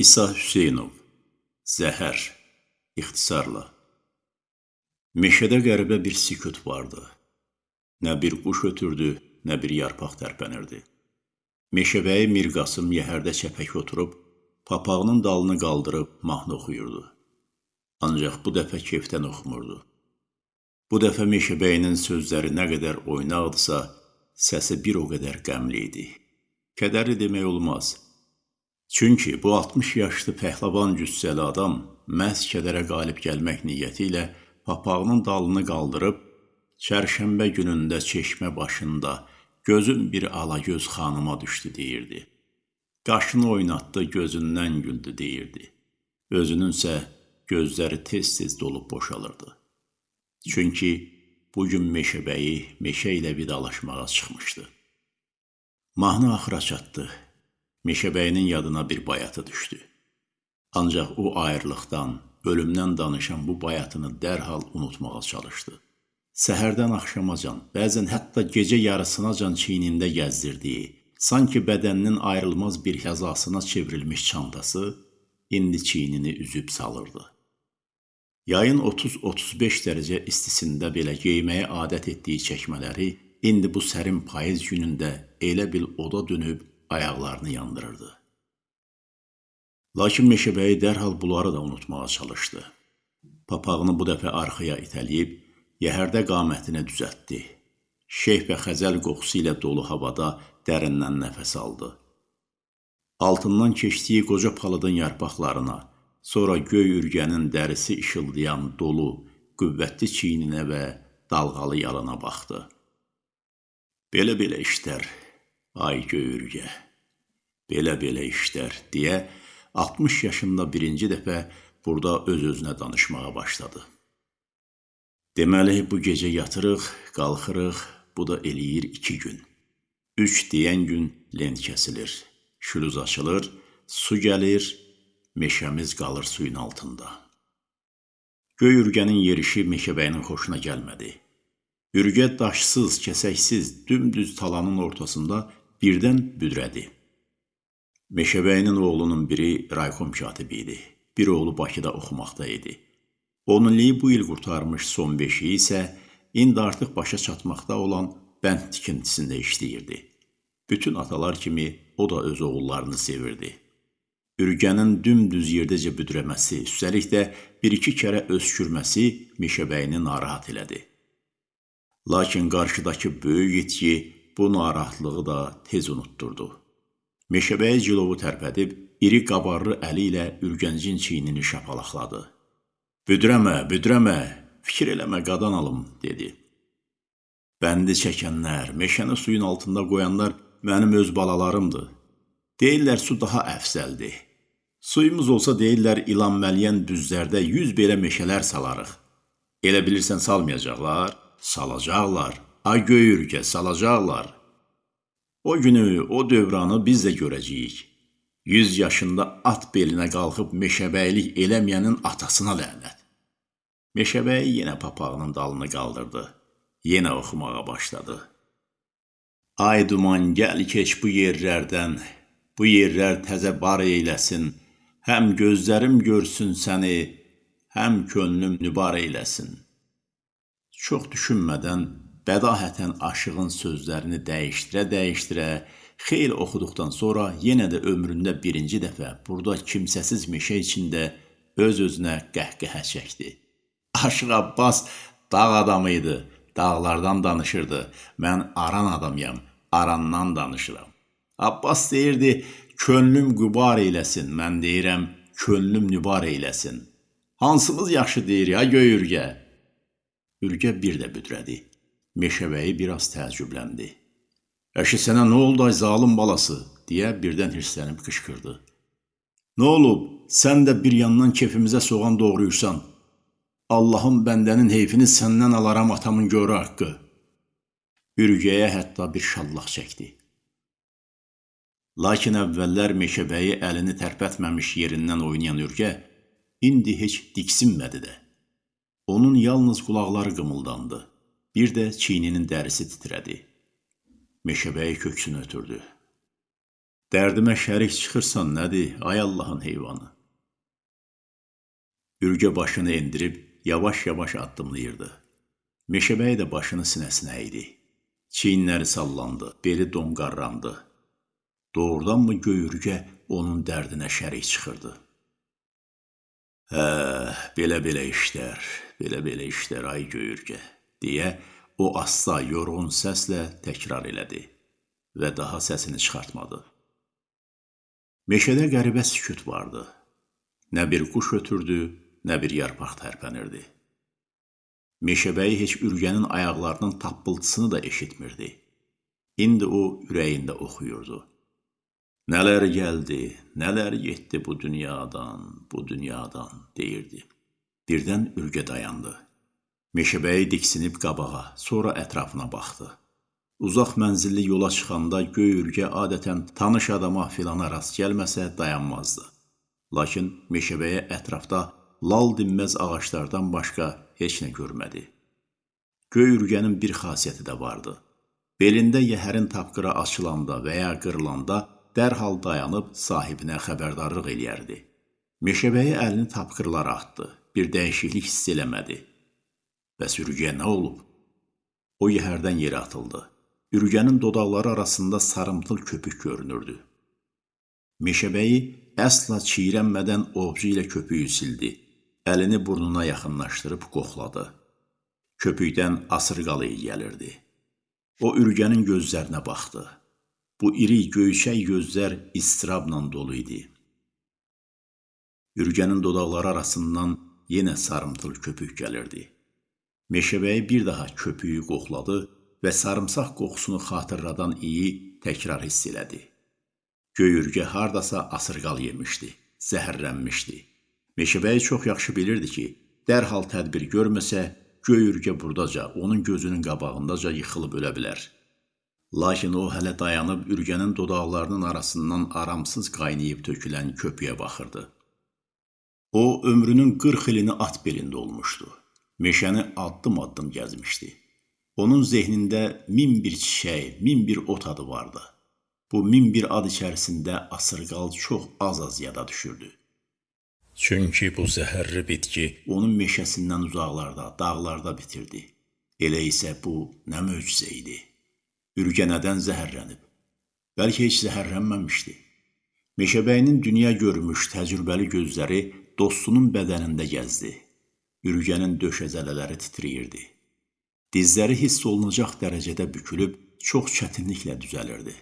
İsa Hüseynov Zəhər İxtisarla Meşədə qəribə bir sükut vardı. Nə bir quş ötürdü, nə bir yarpaq tərpənirdi. Meşəbəyi Mirqasım yəhərdə çəpək oturub, papağının dalını qaldırıb mahnı oxuyurdu. Ancaq bu dəfə kefdən oxumurdu. Bu dəfə Meşəbəyinin sözləri nə qədər oynaqdısa, səsi bir o qədər qəmli idi. Kədərli demək olmaz. Çünki bu 60 yaşlı pəhləvan cüssəli adam məhz kədərə qalib gəlmək niyyəti ilə papağının dalını qaldırıb, çərşənbə günündə çeşmə başında gözüm bir alagöz xanıma düşdü deyirdi. Qaşını oynatdı, gözündən güldü deyirdi. Özününsə gözləri tez-tez dolub boşalırdı. Çünki bugün meşəbəyi meşə ilə vidalaşmağa çıxmışdı. Mahnı axıra çatdı. Meşəbəyinin yadına bir bayatı düşdü. Ancaq o ayrılıqdan, ölümdən danışan bu bayatını dərhal unutmağa çalışdı. Səhərdən axşamacan, bəzən hətta gecə yarısınacan çiynində gəzdirdiyi, sanki bədəninin ayrılmaz bir həzasına çevrilmiş çantası indi çiynini üzüb salırdı. Yayın 30-35 dərəcə istisində belə geyməyə adət etdiyi çəkmələri indi bu sərin payız günündə elə bil oda dönüb ayaqlarını yandırırdı. Lakin meşəbəyi dərhal bunları da unutmağa çalışdı. Papağını bu dəfə arxaya itələyib, yəhərdə qamətini düzəltdi. Şeyh və xəzəl qoxusu ilə dolu havada dərindən nəfəs aldı. Altından keçdiyi qoca palıdın yarpaqlarına, sonra göy ürgənin dərisi işıldayan dolu, qüvvətli çiyninə və dalğalı yalına baxdı. Belə-belə işlər Ay göyrgə, belə-belə işlər, deyə 60 yaşında birinci dəfə burada öz-özünə danışmağa başladı. Deməli, bu gecə yatırıq, qalxırıq, bu da eləyir iki gün. Üç deyən gün len kəsilir, şülüz açılır, su gəlir, meşəmiz qalır suyun altında. Göy ürgənin yerişi meşəbəyinin xoşuna gəlmədi. Ürgə daşsız, kəsəksiz, dümdüz talanın ortasında birdən büdrədi. Meşəbəyinin oğlunun biri raykom katibi idi. Bir oğlu Bakıda oxumaqda idi. Onunliyi bu il qurtarmış son beşiyi isə indi artıq başa çatmaqda olan bənd tikintisində işləyirdi. Bütün atalar kimi o da öz oğullarını sevirdi. Ürgənin dümdüz yerdəcə büdrəməsi, üstəlik də bir-iki kərə öskürməsi Meşəbəyini narahat elədi. Lakin qarşıdakı böyük yetki bu narahatlığı da tez unutturdu. Meşəbəyi cilovu tərpədib, iri qabarlı əli ilə ürgəncin çiynini şapalaqladı. Büdrəmə, büdrəmə, fikir eləmə qadan alım, dedi. Bəndi çəkənlər, meşəni suyun altında qoyanlar mənim öz balalarımdır. Deyirlər su daha əfsəldir. Suyumuz olsa deyirlər ilan məliyən düzlərdə yüz belə meşələr salarıq. Elə bilirsən salmayacaqlar? Salacaqlar. Ay göy ürkə salacaqlar. O günü, o dövranı biz də görəcəyik. 100 yaşında at belinə qalxıb meşəbəylik eləməyənin atasına lənət. Meşəbəyi yenə papağının dalını qaldırdı. Yenə oxumağa başladı. Ay duman gəl keç bu yerlərdən, bu yerlər təzə bar eyləsin. Həm gözlərim görsün səni, həm könlüm nübar eyləsin. Çox düşünmədən bədahətən aşığın sözlərini dəyişdirə-dəyişdirə xeyli oxuduqdan sonra yenə də ömründə birinci dəfə burada kimsəsiz meşə içində öz-özünə qəhqəhə çəkdi. Aşıq Abbas dağ adamı idi, dağlardan danışırdı. Mən aran adamıyam, arandan danışıram. Abbas deyirdi, könlüm qübar eyləsin, mən deyirəm, könlüm nübar eyləsin. Hansımız yaxşı deyir ya göy ürgə? Ürgə bir də büdrədi. Meşəbəyi biraz təəccübləndi. Əşi sənə nə oldu ay zalım balası? deyə birdən hirslənib qışqırdı. Nə olub? Sən də bir yandan kefimizə soğan doğrayırsan. Allahın bəndənin heyfini səndən alaram atamın görə haqqı. Ürgəyə hətta bir şallaq çəkdi. Lakin əvvəllər meşəbəyi əlini tərpətməmiş yerindən oynayan ürgə indi heç diksinmədi də. Onun yalnız qulaqları qımıldandı. Bir də çiyninin dərisi titrədi. Meşəbəyi köksünü ötürdü. Dərdimə şərik çıxırsan nədir, ay Allahın heyvanı? Ürgə başını endirib yavaş-yavaş addımlayırdı. Meşəbəyi də başını sinəsinə əydi. Çiyinləri sallandı, beli donqarrandı. Doğrudanmı göyürgə onun dərdinə şərik çıxırdı? Hə, belə-belə işlər, belə-belə işlər ay göyürgə, deyə o asta, yorğun səslə təkrar elədi və daha səsini çıxartmadı. Meşədə qəribə sükut vardı. Nə bir quş ötürdü, nə bir yarpaq tərpənirdi. Meşəbəyi heç ürgənin ayaqlarının tappıltısını da eşitmirdi. İndi o ürəyində oxuyurdu. Nələr gəldi, nələr getdi bu dünyadan, bu dünyadan, deyirdi. Birdən ürgə dayandı. Meşəbəyi diksinib qabağa, sonra ətrafına baxdı. Uzaq mənzilli yola çıxanda göy ürgə adətən tanış adama filana rast gəlməsə dayanmazdı. Lakin meşəbəyə ətrafda lal dinməz ağaclardan başqa heç nə görmədi. Göy ürgənin bir xasiyyəti də vardı. Belində yəhərin tapqıra açılanda və ya qırılanda dərhal dayanıb sahibinə xəbərdarlıq eləyərdi. Meşəbəyi əlini tapqırlara atdı. Bir dəyişiklik hiss eləmədi. Bəs ürgəyə nə olub? O yəhərdən yerə atıldı. Ürgənin dodaqları arasında sarımtıl köpük görünürdü. Meşəbəyi əsla çiyrənmədən ovcu ilə köpüyü sildi əlini burnuna yaxınlaşdırıb qoxladı. Köpükdən asırqalı gəlirdi. O ürgənin gözlərinə baxdı. Bu iri göyçək gözlər istirabla dolu idi. Ürgənin dodaqları arasından yenə sarımtıl köpük gəlirdi. Meşəbəyi bir daha köpüyü qoxladı və sarımsaq qoxusunu xatırladan iyi təkrar hiss elədi. Göyürgə hardasa asırqal yemişdi, zəhərlənmişdi. Meşəbəyi çox yaxşı bilirdi ki, dərhal tədbir görməsə, göy ürgə burdaca, onun gözünün qabağındaca yıxılıb ölə bilər. Lakin o hələ dayanıb ürgənin dodaqlarının arasından aramsız qaynayıb tökülən köpüyə baxırdı. O, ömrünün 40 ilini at belində olmuşdu. Meşəni addım-addım gəzmişdi. Onun zehnində min bir çiçək, min bir ot adı vardı. Bu min bir ad içərisində asırqal çox az-az yada düşürdü. Çünki bu zəhərli bitki onun meşəsindən uzaqlarda, dağlarda bitirdi. Elə isə bu nə möcüzə idi. Ürgə nədən zəhərlənib? Bəlkə heç zəhərlənməmişdi. Meşəbəyinin dünya görmüş təcrübəli gözləri dostunun bədənində gəzdi. Ürgənin döşəzələləri titrəyirdi. Dizləri hiss olunacaq dərəcədə bükülüb çox çətinliklə düzəlirdi.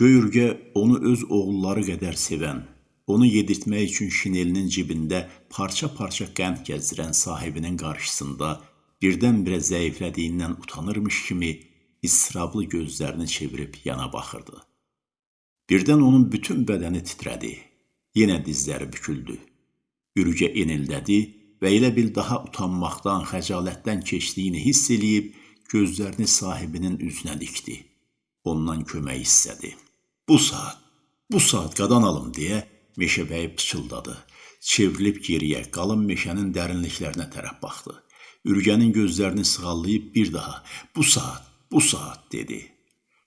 Göy ürgə onu öz oğulları qədər sevən, Onu yedirtmək üçün şinelinin cibində parça-parça qənd gəzdirən sahibinin qarşısında birdən-birə zəiflədiyindən utanırmış kimi israblı gözlərini çevirib yana baxırdı. Birdən onun bütün bədəni titrədi. Yenə dizləri büküldü. Ürgə enildədi və elə bil daha utanmaqdan, xəcalətdən keçdiyini hiss eləyib gözlərini sahibinin üzünə dikdi. Ondan kömək istədi. Bu saat, bu saat qadan alım deyə Meşəbəyi pıçıldadı. Çevrilib geriyə, qalın meşənin dərinliklərinə tərəf baxdı. Ürgənin gözlərini sığallayıb bir daha, bu saat, bu saat, dedi.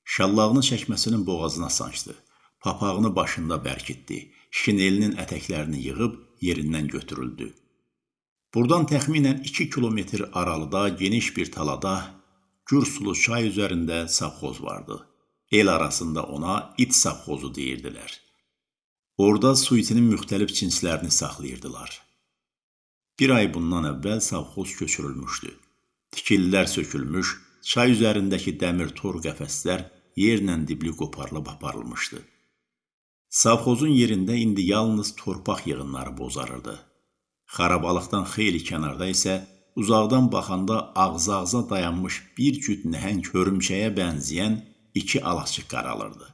Şallağını çəkməsinin boğazına sancdı. Papağını başında bərkitdi. Şinelinin ətəklərini yığıb yerindən götürüldü. Buradan təxminən 2 kilometr aralıda geniş bir talada Gürsulu çay üzərində savxoz vardı. El arasında ona it savxozu deyirdilər. Orada suitinin müxtəlif cinslərini saxlayırdılar. Bir ay bundan əvvəl savxoz köçürülmüşdü. Tikililər sökülmüş, çay üzərindəki dəmir tor qəfəslər yerlə dibli qoparılıb aparılmışdı. Savxozun yerində indi yalnız torpaq yığınları bozarırdı. Xarabalıqdan xeyli kənarda isə uzaqdan baxanda ağza-ağza dayanmış bir cüt nəhəng hörümçəyə bənzəyən iki alaçıq qaralırdı.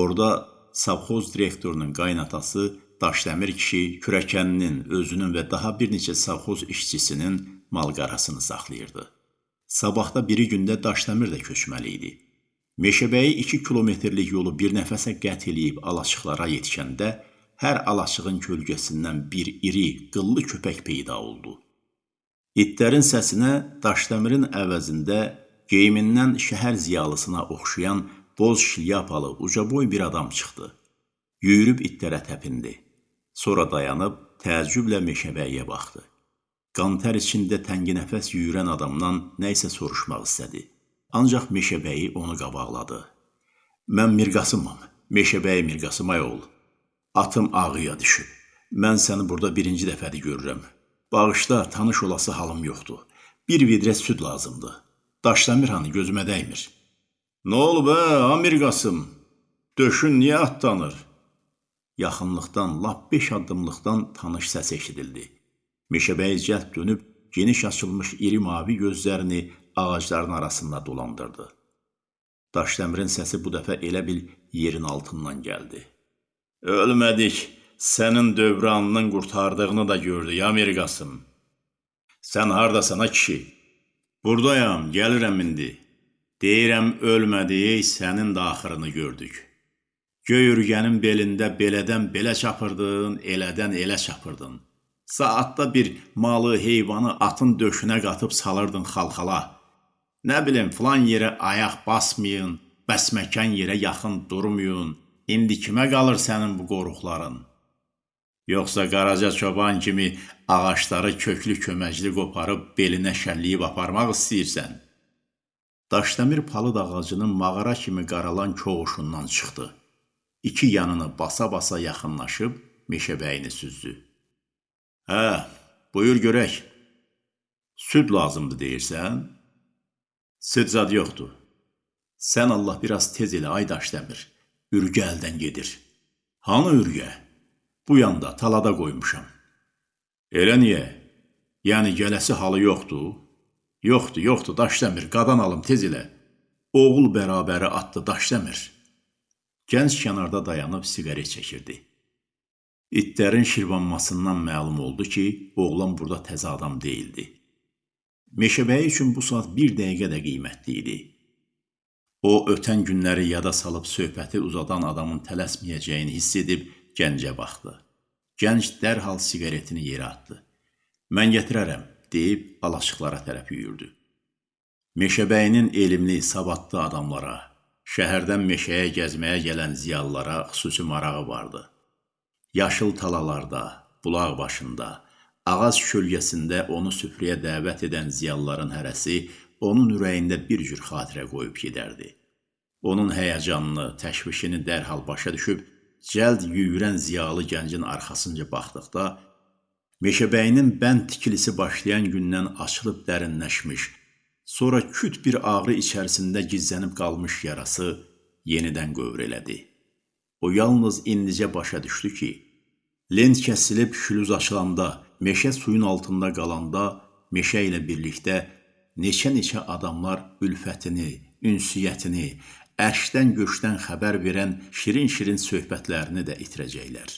Orada savxoz direktorunun qaynatası Daşdəmir kişi kürəkəninin, özünün və daha bir neçə savxoz işçisinin malqarasını saxlayırdı. Sabahda biri gündə Daşdəmir də köçməli idi. Meşəbəyi 2 kilometrlik yolu bir nəfəsə qət eləyib alaçıqlara yetişəndə hər alaçığın kölgəsindən bir iri, qıllı köpək peyda oldu. İtlərin səsinə Daşdəmirin əvəzində geyimindən şəhər ziyalısına oxşayan boz şlyapalı, ucaboy bir adam çıxdı. Yüyürüb itlərə təpindi. Sonra dayanıb təəccüblə meşəbəyə baxdı. Qantar içində təngi nəfəs yüyürən adamdan nə isə soruşmaq istədi. Ancaq meşəbəyi onu qabaqladı. Mən Mirqasımam. Meşəbəyi Mirqasım ay oğul. Atım ağıya düşüb. Mən səni burada birinci dəfədir görürəm. Bağışda tanış olası halım yoxdur. Bir vidrə süd lazımdır. Daşdəmir hanı gözümə dəymir. Nə olub hə, Amir Qasım? Döşün niyə atlanır? Yaxınlıqdan, lap beş addımlıqdan tanış səs eşidildi. Meşəbəyi cəhd dönüb, geniş açılmış iri mavi gözlərini ağacların arasında dolandırdı. Daşdəmirin səsi bu dəfə elə bil yerin altından gəldi. Ölmədik, sənin dövranının qurtardığını da gördük, Amir Qasım. Sən hardasan, ha kişi? Buradayam, gəlirəm indi. Deyirəm, ölmədik, sənin də axırını gördük. Göy ürgənin belində belədən belə çapırdın, elədən elə çapırdın. Saatda bir malı, heyvanı atın döşünə qatıb salırdın xalxala. Nə bilim, filan yerə ayaq basmayın, bəsməkən yerə yaxın durmayın. İndi kimə qalır sənin bu qoruqların? Yoxsa Qaraca çoban kimi ağacları köklü köməcli qoparıb belinə şəlliyib aparmaq istəyirsən? Daşdəmir palıd ağacının mağara kimi qaralan koğuşundan çıxdı. İki yanını basa-basa yaxınlaşıb meşəbəyini süzdü. Hə, buyur görək. Süd lazımdır deyirsən? Süd zad yoxdur. Sən Allah biraz tez elə ay Daşdəmir. Ürgə əldən gedir. Hanı ürgə? Bu yanda talada qoymuşam. Elə niyə? Yəni gələsi halı yoxdur? Yoxdur, yoxdur, Daşdəmir, qadan alım tez elə. Oğul bərabəri atdı Daşdəmir. Gənc kənarda dayanıb siqaret çəkirdi. İtlərin şirvanmasından məlum oldu ki, oğlan burada təzə adam deyildi. Meşəbəyi üçün bu saat bir dəqiqə də qiymətli idi. O, ötən günləri yada salıb söhbəti uzadan adamın tələsməyəcəyini hiss edib gəncə baxdı. Gənc dərhal siqaretini yerə atdı. Mən gətirərəm, deyib alaşıqlara tərəf yüyürdü. Meşəbəyinin elmli, savadlı adamlara, şəhərdən meşəyə gəzməyə gələn ziyalılara xüsusi marağı vardı. Yaşıl talalarda, bulaq başında, ağac kölgəsində onu süfrəyə dəvət edən ziyalıların hərəsi onun ürəyində bir cür xatirə qoyub gedərdi. Onun həyəcanını, təşvişini dərhal başa düşüb, cəld yüyürən ziyalı gəncin arxasınca baxdıqda, meşəbəyinin bənd tikilisi başlayan gündən açılıb dərinləşmiş, sonra küt bir ağrı içərisində gizlənib qalmış yarası yenidən qövr elədi. O yalnız indicə başa düşdü ki, lent kəsilib şülüz açılanda, meşə suyun altında qalanda, meşə ilə birlikdə neçə-neçə adamlar ülfətini, ünsiyyətini, ərşdən göşdən xəbər verən şirin-şirin söhbətlərini də itirəcəklər.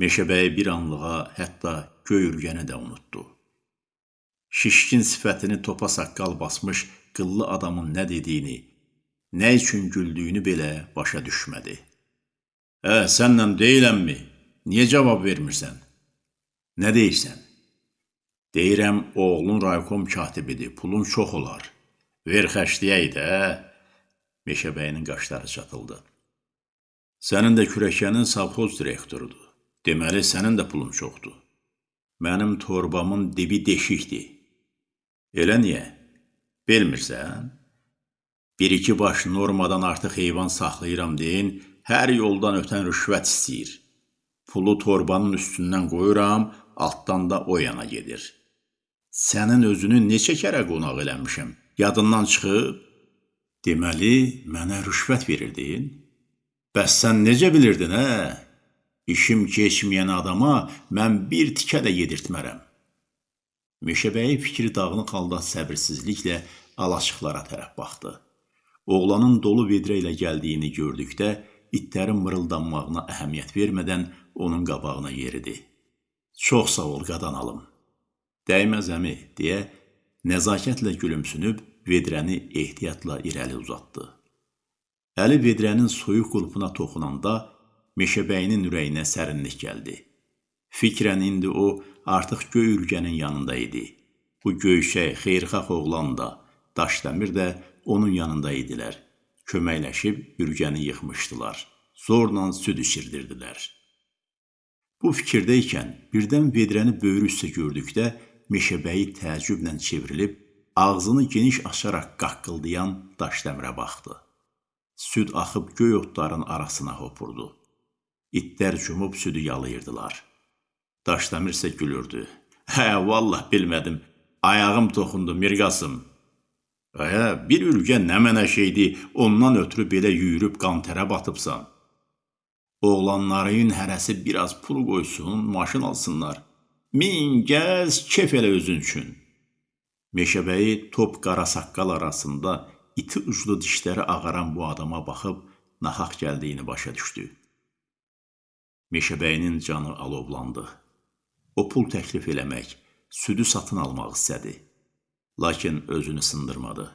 Meşəbəyi bir anlığa hətta göy ürgəni də unutdu. Şişkin sifətini topa saqqal basmış qıllı adamın nə dediyini, nə üçün güldüyünü belə başa düşmədi. Hə, sənlə deyiləmmi? Niyə cavab vermirsən? Nə deyirsən? Deyirəm, oğlun raykom katibidir, pulun çox olar. Ver xərcləyək də, Meşəbəyinin qaşları çatıldı. Sənin də kürəkənin savxoz direktorudur. Deməli, sənin də pulun çoxdur. Mənim torbamın dibi deşikdir. Elə niyə? Bilmirsən? Bir-iki baş normadan artıq heyvan saxlayıram deyin, hər yoldan ötən rüşvət istəyir. Pulu torbanın üstündən qoyuram, altdan da o yana gedir. Sənin özünü neçə kərə qonaq eləmişəm? Yadından çıxıb? Deməli, mənə rüşvət verirdin? Bəs sən necə bilirdin, hə? İşim keçməyən adama mən bir tikə də yedirtmərəm. Meşəbəyi fikri dağınıq halda səbirsizliklə alaşıqlara tərəf baxdı. Oğlanın dolu vedrə ilə gəldiyini gördükdə, itlərin mırıldanmağına əhəmiyyət vermədən onun qabağına yeridi. Çox sağ ol, qadan alım. Dəyməz əmi, deyə nəzakətlə gülümsünüb vedrəni ehtiyatla irəli uzatdı. Əli vedrənin soyuq qulpuna toxunanda meşəbəyinin ürəyinə sərinlik gəldi. Fikrən indi o artıq göy ürgənin yanında idi. Bu göyşək, xeyrxax oğlan da, Daşdəmir də onun yanında idilər. köməkləşib ürgəni yıxmışdılar. Zorla süd içirdirdilər. Bu fikirdə ikən birdən vedrəni böyrü üstə gördükdə meşəbəyi təəccüblə çevrilib ağzını geniş açaraq qaqqıldayan daşdəmirə baxdı. Süd axıb göy otların arasına hopurdu. İtlər cumub südü yalayırdılar. Daşdəmir isə gülürdü. Hə, vallah bilmədim. Ayağım toxundu, Mirqasım. Hə, bir ülgə nə mənə şeydi, ondan ötürü belə yüyürüb qantərə batıbsan. Oğlanların hərəsi biraz pul qoysun, maşın alsınlar. Min gəz, kef elə özün üçün. Meşəbəyi top qara saqqal arasında iti uclu dişləri ağaran bu adama baxıb nahaq gəldiyini başa düşdü. Meşəbəyinin canı alovlandı. O pul təklif eləmək, südü satın almaq istədi. Lakin özünü sındırmadı.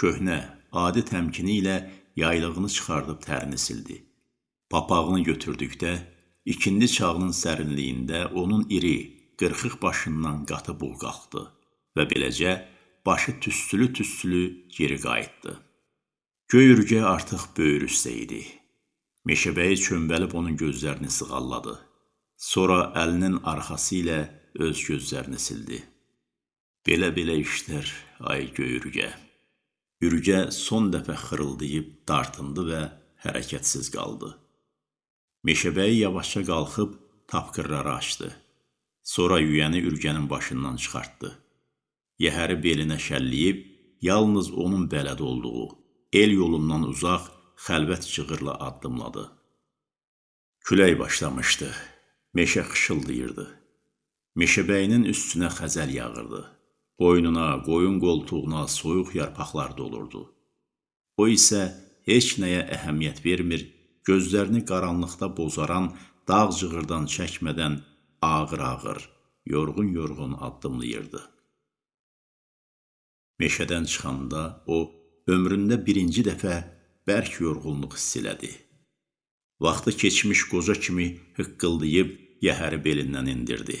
Köhnə, adi təmkini ilə yaylığını çıxardıb tərini sildi. Papağını götürdükdə, ikindi çağının sərinliyində onun iri, qırxıq başından qatı buğ qalxdı və beləcə başı tüstülü-tüstülü geri qayıtdı. Göy ürgə artıq böyür üstə idi. Meşəbəyi çömbəlib onun gözlərini sığalladı. Sonra əlinin arxası ilə öz gözlərini sildi. Belə-belə işlər, ay göy ürgə. Ürgə son dəfə xırıldayıb dartındı və hərəkətsiz qaldı. Meşəbəyi yavaşca qalxıb tapqırları açdı. Sonra yüyəni ürgənin başından çıxartdı. Yəhəri belinə şəlliyib, yalnız onun bələd olduğu, el yolundan uzaq, xəlvət cığırla addımladı. Külək başlamışdı. Meşə xışıldayırdı. Meşəbəyinin üstünə xəzəl yağırdı. Boynuna, qoyun qoltuğuna soyuq yarpaqlar dolurdu. O isə heç nəyə əhəmiyyət vermir, gözlərini qaranlıqda bozaran dağ cığırdan çəkmədən ağır-ağır, yorğun-yorğun addımlayırdı. Meşədən çıxanda o, ömründə birinci dəfə bərk yorğunluq hiss elədi. Vaxtı keçmiş qoca kimi hıqqıldayıb yəhəri belindən indirdi.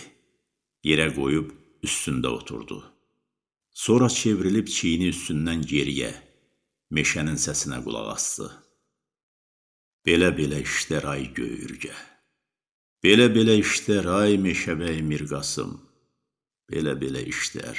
Yerə qoyub üstündə oturdu. Sonra çevrilib çiyini üstündən geriyə, meşənin səsinə qulaq asdı. Belə-belə işlər ay göyürgə. Belə-belə işlər ay meşəbəy Mirqasım. Belə-belə işlər.